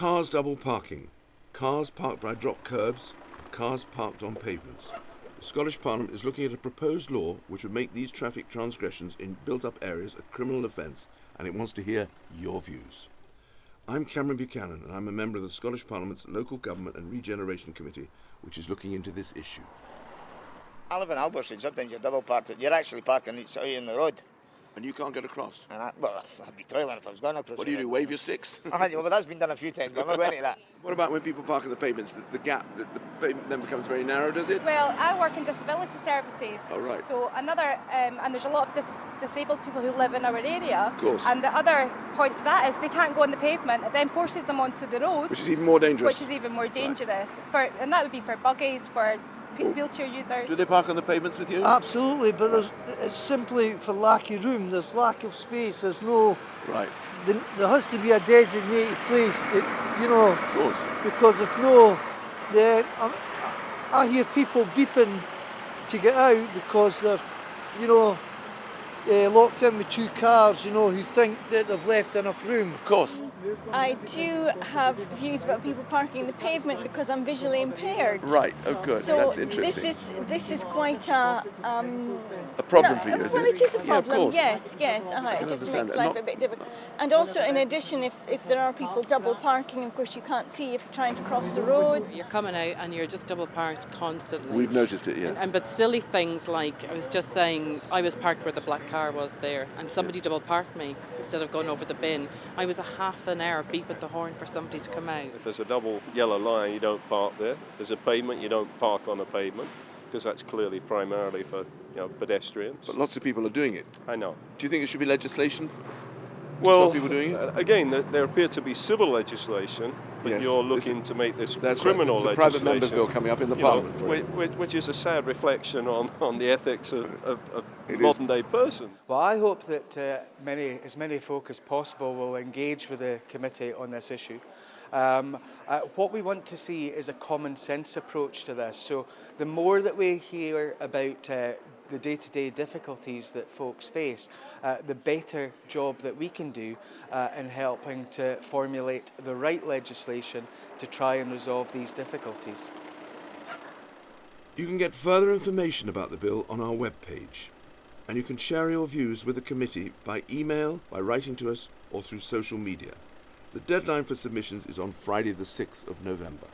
Cars double parking. Cars parked by drop curbs, cars parked on pavements. The Scottish Parliament is looking at a proposed law which would make these traffic transgressions in built up areas a criminal offence, and it wants to hear your views. I'm Cameron Buchanan, and I'm a member of the Scottish Parliament's Local Government and Regeneration Committee, which is looking into this issue. I live in Albertson. Sometimes you're double parked. You're actually parking each side in the road. And you can't get across. And I, well, I'd be toiling if I was going across. What do you do? Wave your sticks? I well, that's been done a few times, but I'm not going into that. What about when people park on the pavements? The, the gap, the, the pavement then becomes very narrow, does it? Well, I work in disability services. Oh, right. So another, um, and there's a lot of dis- disabled people who live in our area. Of course. And the other point to that is they can't go on the pavement. It then forces them onto the road, Which is even more dangerous. which is even more dangerous. For and that would be for buggies, for pe- wheelchair users. Do they park on the pavements with you? Absolutely, but there's, it's simply for lack of room. There's lack of space. There's no. right, There, there has to be a designated place to, you know, of course. because if no, then I, I hear people beeping to get out because they're, you know, uh, locked in with two cars, you know, who think that they've left enough room. Of course. I do have views about people parking the pavement because I'm visually impaired. Right, oh good, So that's this is this is quite a um, a problem no, for you, is well, it? it is a problem. course. yes, yes. Uh-huh. It just makes that. life Not- a bit difficult. And also, in addition, if if there are people double parking, of course you can't see if you're trying to cross the road. You're coming out and you're just double parked constantly. We've noticed it, yeah. and but silly things like I was just saying I was parked where the black car was there and somebody double parked me instead of going over the bin. I was a half an hour beeping the horn for somebody to come out. If there's a double yellow line, you don't park there. If there's a pavement, you don't park on a pavement because that's clearly primarily for you know pedestrians. But lots of people are doing it. I know. Do you think there should be legislation Well, stop people doing it? uh, again, th- there appear to be civil legislation, but Yes, you're this- looking to make this That's right. criminal There's a private members bill coming up in the you know, Parliament for whi- which is a sad reflection on, on the ethics of, of, of It is. modern day person. Well, I hope that uh, many, as many folk as possible will engage with the committee on this issue. Um, uh, what we want to see is a common sense approach to this. So the more that we hear about uh, the day-to-day difficulties that folks face, uh, the better job that we can do uh, in helping to formulate the right legislation to try and resolve these difficulties. You can get further information about the bill on our webpage. And you can share your views with the committee by email, by writing to us, or through social media. The deadline for submissions is on Friday, the 6th of November.